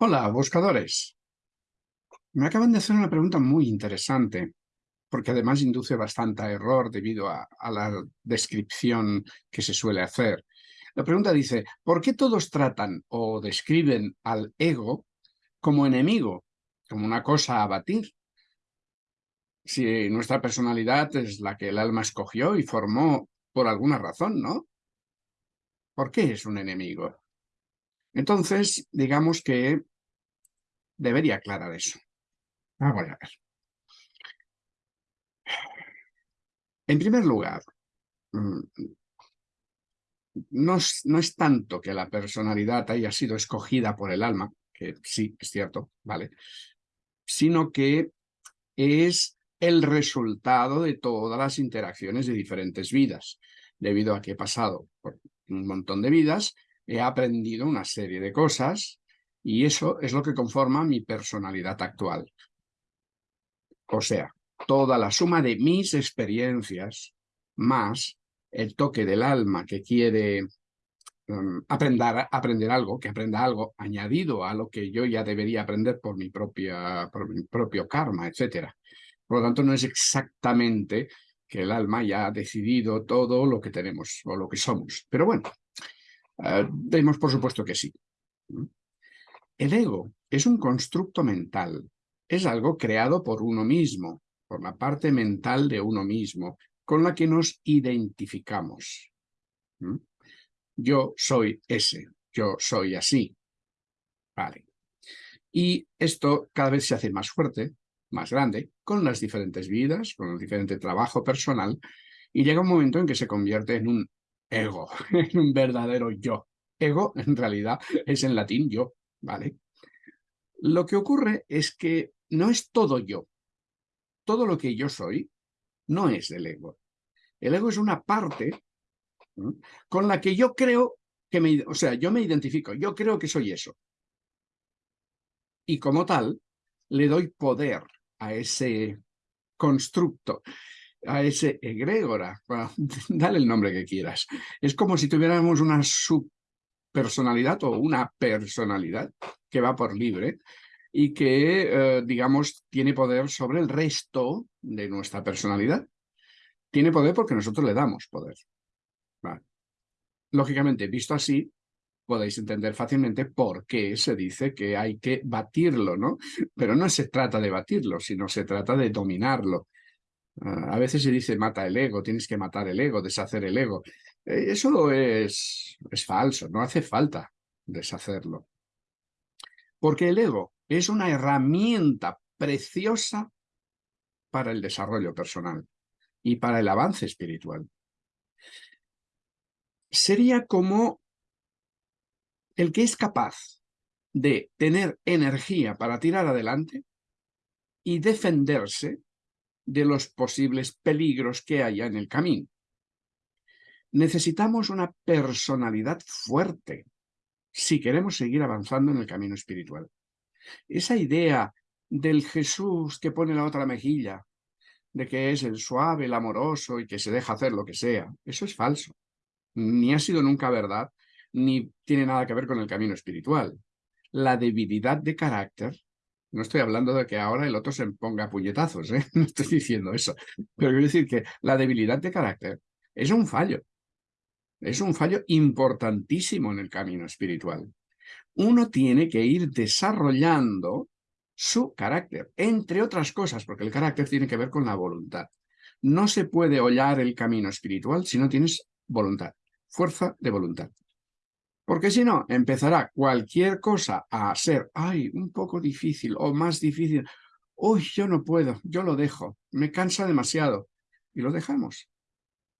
Hola, buscadores. Me acaban de hacer una pregunta muy interesante, porque además induce bastante error debido a, la descripción que se suele hacer. La pregunta dice, ¿por qué todos tratan o describen al ego como enemigo, como una cosa a batir? Si nuestra personalidad es la que el alma escogió y formó por alguna razón, ¿no? ¿Por qué es un enemigo? Entonces, digamos que debería aclarar eso. Vamos a ver. En primer lugar, mm, no es, no es, tanto que la personalidad haya sido escogida por el alma, que sí, es cierto, ¿vale? Sino que es el resultado de todas las interacciones de diferentes vidas. Debido a que he pasado por un montón de vidas, he aprendido una serie de cosas y eso es lo que conforma mi personalidad actual. O sea, toda la suma de mis experiencias más el toque del alma que quiere um, aprender, aprender algo, que aprenda algo añadido a lo que yo ya debería aprender por mi, propia, mi propio karma, etc. Por lo tanto, no es exactamente que el alma ya ha decidido todo lo que tenemos o lo que somos. Pero bueno, uh, por supuesto que sí. El ego es un constructo mental, es algo creado por uno mismo, por la parte mental de uno mismo, con la que nos identificamos. ¿Mm? Yo soy ese, yo soy así. Vale. Y esto cada vez se hace más fuerte, más grande, con las diferentes vidas, con el diferente trabajo personal, y llega un momento en que se convierte en un ego, en un verdadero yo. Ego, en realidad, es en latín yo, ¿vale? Lo que ocurre es que no es todo yo. Todo lo que yo soy no es el ego. El ego es una parte con la que yo creo que me... O sea, yo me identifico, yo creo que soy eso. Y como tal, le doy poder a ese constructo, a ese egrégora, dale el nombre que quieras. Es como si tuviéramos una subpersonalidad o una personalidad que va por libre y que, eh, digamos, tiene poder sobre el resto de nuestra personalidad. Tiene poder porque nosotros le damos poder. Lógicamente, visto así, podéis entender fácilmente por qué se dice que hay que batirlo, ¿no? Pero no se trata de batirlo, sino se trata de dominarlo. Ah, a veces se dice mata el ego, tienes que matar el ego, deshacer el ego. Eh, eso es, es falso, no hace falta deshacerlo. Porque el ego es una herramienta preciosa para el desarrollo personal y para el avance espiritual. Sería como el que es capaz de tener energía para tirar adelante y defenderse de los posibles peligros que haya en el camino. Necesitamos una personalidad fuerte si queremos seguir avanzando en el camino espiritual. Esa idea del Jesús que pone la otra mejilla, de que es el suave, el amoroso y que se deja hacer lo que sea, eso es falso. Ni ha sido nunca verdad, ni tiene nada que ver con el camino espiritual. La debilidad de carácter, no estoy hablando de que ahora el otro se ponga puñetazos, ¿eh? no estoy diciendo eso, pero quiero decir que la debilidad de carácter es un fallo. Es un fallo importantísimo en el camino espiritual uno tiene que ir desarrollando su carácter, entre otras cosas, porque el carácter tiene que ver con la voluntad. No se puede hollar el camino espiritual si no tienes voluntad, fuerza de voluntad. Porque si no, empezará cualquier cosa a ser, ay, un poco difícil o más difícil. Uy, yo no puedo, yo lo dejo, me cansa demasiado. Y lo dejamos.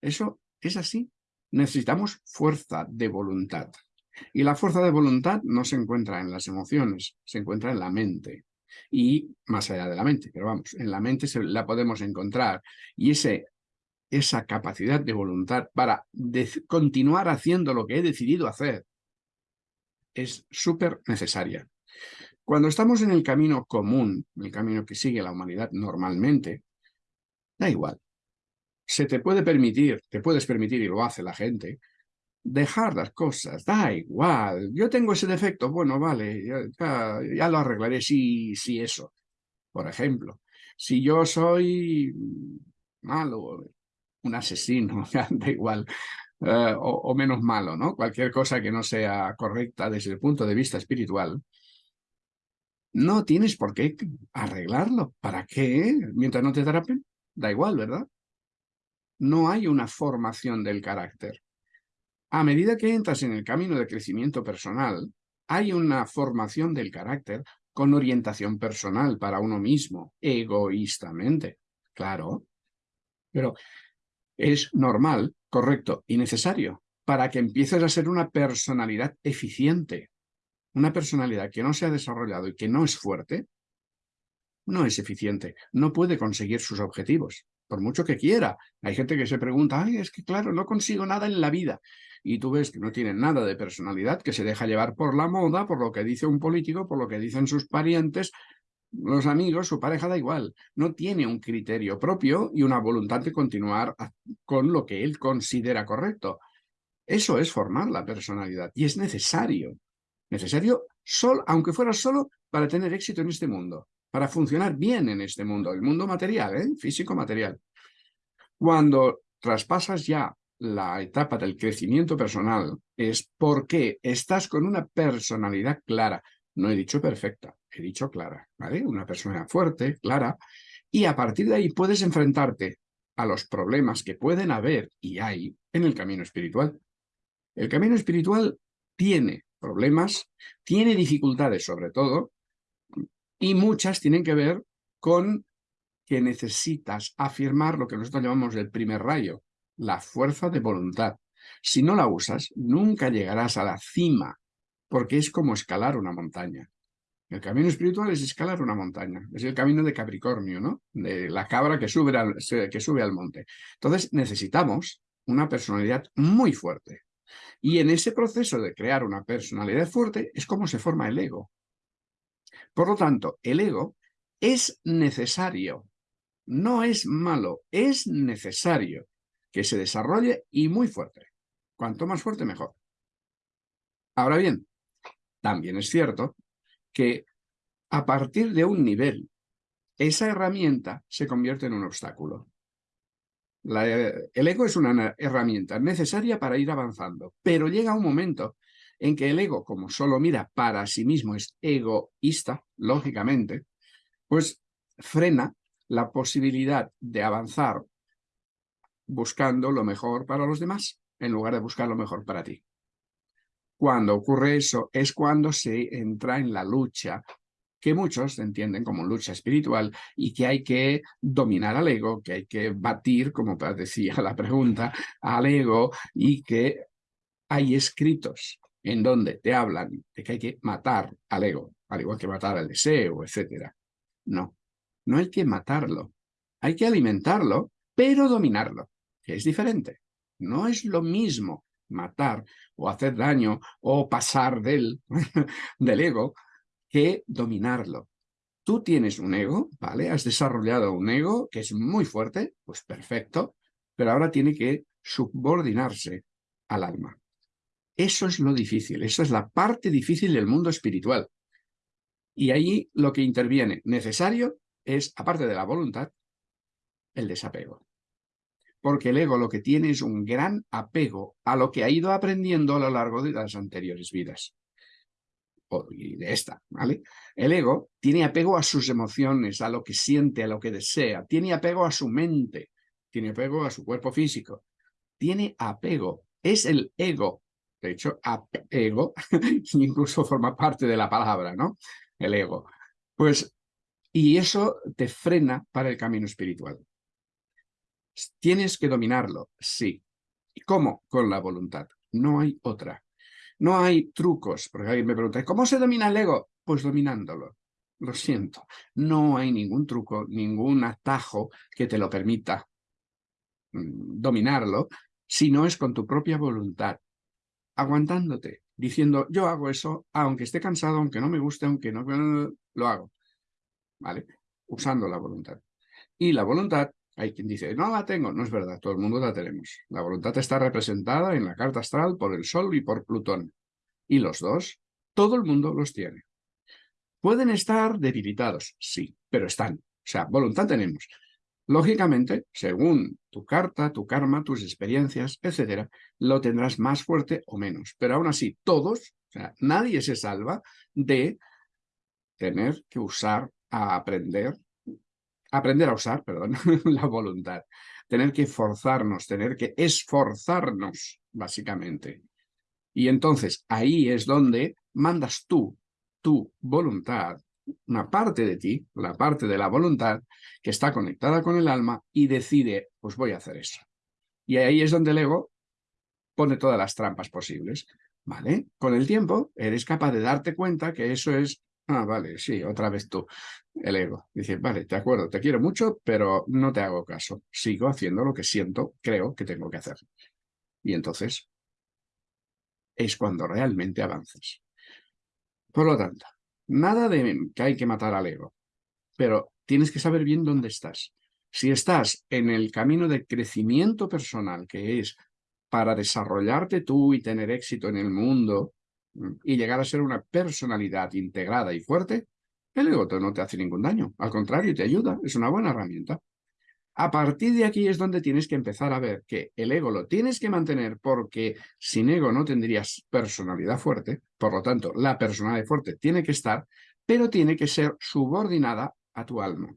Eso es así. Necesitamos fuerza de voluntad. Y la fuerza de voluntad no se encuentra en las emociones, se encuentra en la mente. Y más allá de la mente, pero vamos, en la mente se, la podemos encontrar. Y ese, esa capacidad de voluntad para continuar haciendo lo que he decidido hacer es súper necesaria. Cuando estamos en el camino común, el camino que sigue la humanidad normalmente, da igual. Se te puede permitir, te puedes permitir, y lo hace la gente, dejar las cosas, da igual. Yo tengo ese defecto, bueno, vale, ya, lo arreglaré si, si eso. Por ejemplo, si yo soy malo, un asesino, da igual, eh, o, menos malo, ¿no? Cualquier cosa que no sea correcta desde el punto de vista espiritual, no tienes por qué arreglarlo. ¿Para qué? Mientras no te atrapen, da igual, ¿verdad? No hay una formación del carácter. A medida que entras en el camino de crecimiento personal, hay una formación del carácter con orientación personal para uno mismo, egoístamente. Claro, pero es normal, correcto y necesario para que empieces a ser una personalidad eficiente. Una personalidad que no se ha desarrollado y que no es fuerte, no es eficiente, no puede conseguir sus objetivos, por mucho que quiera. Hay gente que se pregunta, ay, es que claro, no consigo nada en la vida. Y tú ves que no tiene nada de personalidad, que se deja llevar por la moda, por lo que dice un político, por lo que dicen sus parientes, los amigos, su pareja da igual. No tiene un criterio propio y una voluntad de continuar con lo que él considera correcto. Eso es formar la personalidad y es necesario. Necesario, solo, aunque fuera solo para tener éxito en este mundo, para funcionar bien en este mundo, el mundo material, ¿eh? físico-material. Cuando traspasas ya la etapa del crecimiento personal, es porque estás con una personalidad clara. No he dicho perfecta, he dicho clara, ¿vale? Una persona fuerte, clara, y a partir de ahí puedes enfrentarte a los problemas que pueden haber y hay en el camino espiritual. El camino espiritual tiene problemas, tiene dificultades sobre todo, y muchas tienen que ver con que necesitas afirmar lo que nosotros llamamos el primer rayo, la fuerza de voluntad. Si no la usas, nunca llegarás a la cima, porque es como escalar una montaña. El camino espiritual es escalar una montaña, es el camino de Capricornio, ¿no? De la cabra que sube al, que sube al monte. Entonces necesitamos una personalidad muy fuerte. Y en ese proceso de crear una personalidad fuerte es como se forma el ego. Por lo tanto, el ego es necesario, no es malo, es necesario que se desarrolle y muy fuerte. Cuanto más fuerte, mejor. Ahora bien, también es cierto que a partir de un nivel, esa herramienta se convierte en un obstáculo. el ego es una herramienta necesaria para ir avanzando, pero llega un momento en que el ego, como solo mira para sí mismo, es egoísta, lógicamente, pues frena la posibilidad de avanzar buscando lo mejor para los demás, en lugar de buscar lo mejor para ti. Cuando ocurre eso es cuando se entra en la lucha que muchos entienden como lucha espiritual y que hay que dominar al ego, que hay que batir, como decía la pregunta, al ego y que hay escritos en donde te hablan de que hay que matar al ego, al igual que matar al deseo, etc. No, no hay que matarlo, hay que alimentarlo, pero dominarlo, que es diferente. No es lo mismo matar o hacer daño o pasar del, del ego que dominarlo. Tú tienes un ego, ¿vale? Has desarrollado un ego que es muy fuerte, pues perfecto, pero ahora tiene que subordinarse al alma. Eso es lo difícil, eso es la parte difícil del mundo espiritual. Y ahí lo que interviene necesario es, aparte de la voluntad, el desapego porque el ego lo que tiene es un gran apego a lo que ha ido aprendiendo a lo largo de las anteriores vidas. y de esta, ¿vale? El ego tiene apego a sus emociones, a lo que siente, a lo que desea, tiene apego a su mente, tiene apego a su cuerpo físico, tiene apego, es el ego, de hecho, apego incluso forma parte de la palabra, ¿no? El ego. Pues, y eso te frena para el camino espiritual. Tienes que dominarlo, sí. ¿Y cómo? Con la voluntad. No hay otra. No hay trucos, porque alguien me pregunta, ¿cómo se domina el ego? Pues dominándolo. Lo siento. No hay ningún truco, ningún atajo que te lo permita mm, dominarlo, si no es con tu propia voluntad, aguantándote, diciendo, yo hago eso, aunque esté cansado, aunque no me guste, aunque no, lo hago. ¿Vale? Usando la voluntad. Y la voluntad Hay quien dice, no la tengo. No es verdad, todo el mundo la tenemos. La voluntad está representada en la carta astral por el Sol y por Plutón. Y los dos, todo el mundo los tiene. ¿Pueden estar debilitados? Sí, pero están. O sea, voluntad tenemos. Lógicamente, según tu carta, tu karma, tus experiencias, etcétera, lo tendrás más fuerte o menos. Pero aún así, todos, o sea, nadie se salva de tener que usar a aprender, aprender a usar, perdón, la voluntad. Tener que forzarnos, tener que esforzarnos, básicamente. Y entonces ahí es donde mandas tú, tu voluntad, una parte de ti, la parte de la voluntad, que está conectada con el alma y decide, pues voy a hacer eso. Y ahí es donde el ego pone todas las trampas posibles. ¿Vale? Con el tiempo eres capaz de darte cuenta que eso es, ah, vale, sí, otra vez tú, el ego. Dice, vale, te acuerdo, te quiero mucho, pero no te hago caso. Sigo haciendo lo que siento, creo que tengo que hacer. Y entonces es cuando realmente avanzas. Por lo tanto, Nada de que hay que matar al ego, pero tienes que saber bien dónde estás. Si estás en el camino de crecimiento personal, que es para desarrollarte tú y tener éxito en el mundo mm, y llegar a ser una personalidad integrada y fuerte, el ego no te hace ningún daño. Al contrario, te ayuda. Es una buena herramienta. A partir de aquí es donde tienes que empezar a ver que el ego lo tienes que mantener porque sin ego no tendrías personalidad fuerte, por lo tanto la personalidad fuerte tiene que estar, pero tiene que ser subordinada a tu alma.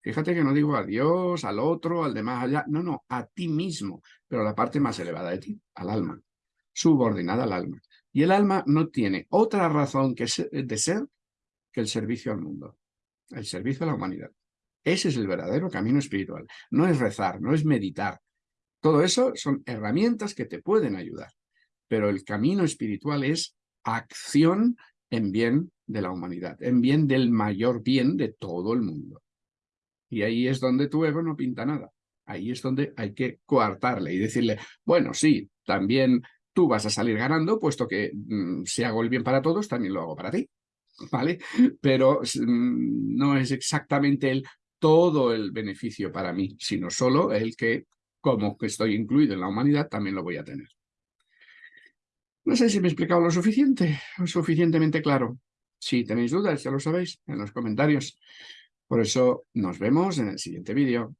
Fíjate que no digo a Dios, al otro, al de más allá, no, no, a ti mismo, pero a la parte más elevada de ti, al alma, subordinada al alma. Y el alma no tiene otra razón que de ser que el servicio al mundo, el servicio a la humanidad. Ese es el verdadero camino espiritual. No es rezar, no es meditar. Todo eso son herramientas que te pueden ayudar. Pero el camino espiritual es acción en bien de la humanidad, en bien del mayor bien de todo el mundo. Y ahí es donde tu ego no pinta nada. Ahí es donde hay que coartarle y decirle, bueno, sí, también tú vas a salir ganando, puesto que mm, si hago el bien para todos, también lo hago para ti. ¿Vale? Pero mm, no es exactamente el todo el beneficio para mí, sino solo el que, como que estoy incluido en la humanidad, también lo voy a tener. No sé si me he explicado lo suficiente, o suficientemente claro. Si tenéis dudas, ya lo sabéis, en los comentarios. Por eso nos vemos en el siguiente vídeo.